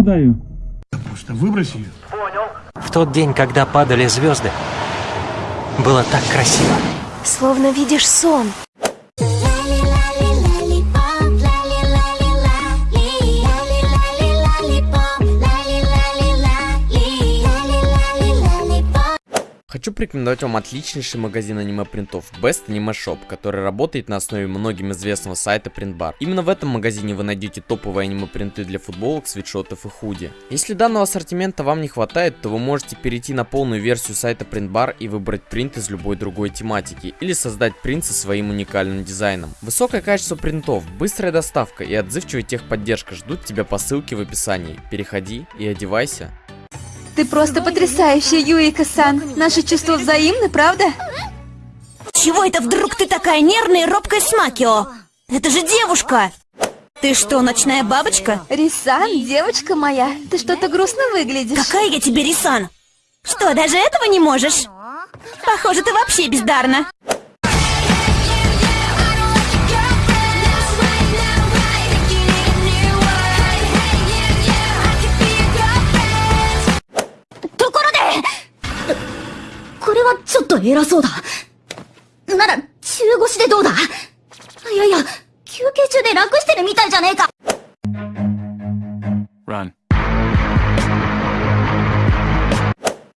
куда ее? Просто выбрось ее. В тот день, когда падали звезды, было так красиво. Словно видишь сон. Хочу порекомендовать вам отличнейший магазин аниме-принтов Best Anime Shop, который работает на основе многим известного сайта Printbar. Именно в этом магазине вы найдете топовые аниме-принты для футболок, свитшотов и худи. Если данного ассортимента вам не хватает, то вы можете перейти на полную версию сайта Printbar и выбрать принт из любой другой тематики, или создать принт со своим уникальным дизайном. Высокое качество принтов, быстрая доставка и отзывчивая техподдержка ждут тебя по ссылке в описании. Переходи и одевайся. Ты просто потрясающая, Юика-сан. Наши чувства взаимны, правда? Чего это вдруг ты такая нервная и робкая с Макио? Это же девушка! Ты что, ночная бабочка? Рисан, девочка моя, ты что-то грустно выглядишь. Какая я тебе Рисан? Что, даже этого не можешь? Похоже, ты вообще бездарна. はちょっと偉そうだ。なら、中腰でどうだいやいや、休憩中で楽してるみたいじゃねえか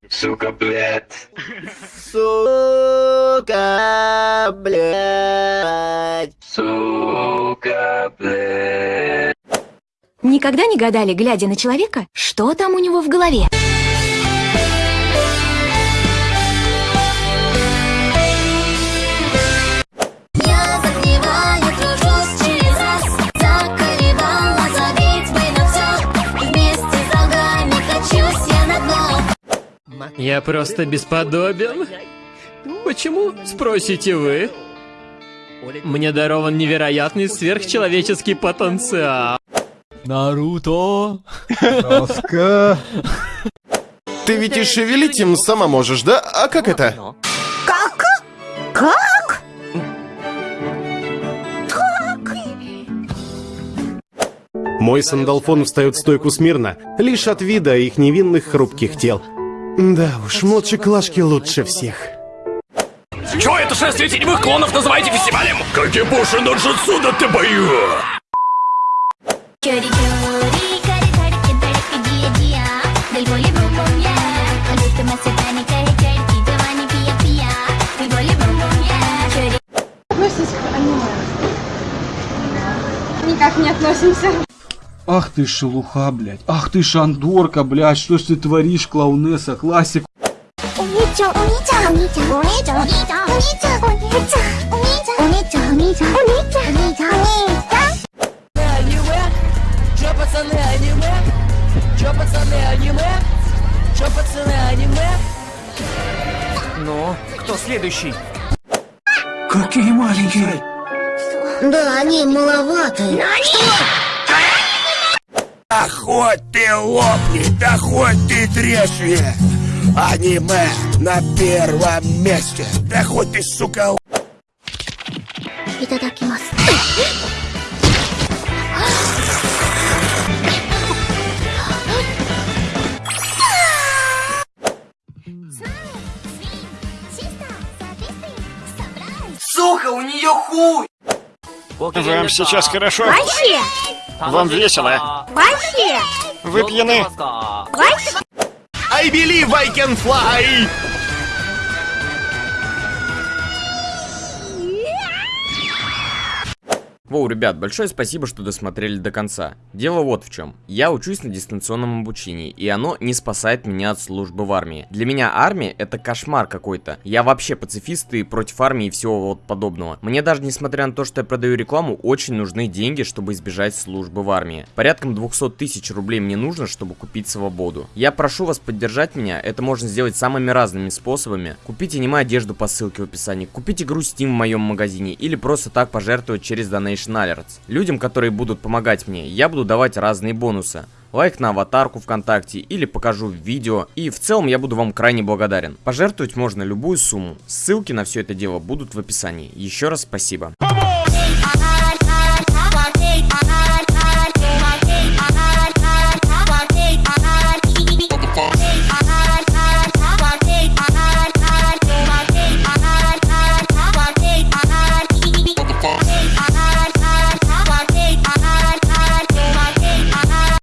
Сука, блядь. Сука, блядь. Никогда не гадали, глядя на человека, что там у него в голове? Я просто бесподобен. Почему, спросите вы? Мне дарован невероятный сверхчеловеческий потенциал. Наруто. Тоска. Ты ведь и шевелить им сама можешь, да? А как это? Как? Как? Мой сандалфон встает в стойку смирно, лишь от вида их невинных хрупких тел. Да уж, младшие клашки лучше всех. Чё это шествие теневых клонов называете фестивалем? Кагебуши на джитсуда ты бою! Относимся к аниме. Никак не относимся. Ах ты шелуха, блядь. Ах ты шандорка, блядь. Что ж ты творишь, клоунесса, классик. пацаны. Ну, кто следующий? Какие маленькие! Да, они маловаты. Но они... Да хоть ты лопни, да хоть ты тресни Аниме на первом месте. Да хоть ты, сука, Сука, у нее хуй! Вам сейчас хорошо? Вообще! Вам весело? Вообще! Вы пьяны? Вообще! I believe I can fly! Воу, ребят, большое спасибо, что досмотрели до конца. Дело вот в чем. Я учусь на дистанционном обучении, и оно не спасает меня от службы в армии. Для меня армия это кошмар какой-то. Я вообще пацифист и против армии и всего вот подобного. Мне даже несмотря на то, что я продаю рекламу, очень нужны деньги, чтобы избежать службы в армии. Порядком 200 тысяч рублей мне нужно, чтобы купить свободу. Я прошу вас поддержать меня, это можно сделать самыми разными способами. Купите аниме одежду по ссылке в описании, купите игру Steam в моем магазине или просто так пожертвовать через Donation Alerts. Людям, которые будут помогать мне, я буду давать разные бонусы. Лайк на аватарку ВКонтакте или покажу видео. И в целом я буду вам крайне благодарен. Пожертвовать можно любую сумму. Ссылки на все это дело будут в описании. Еще раз спасибо. On!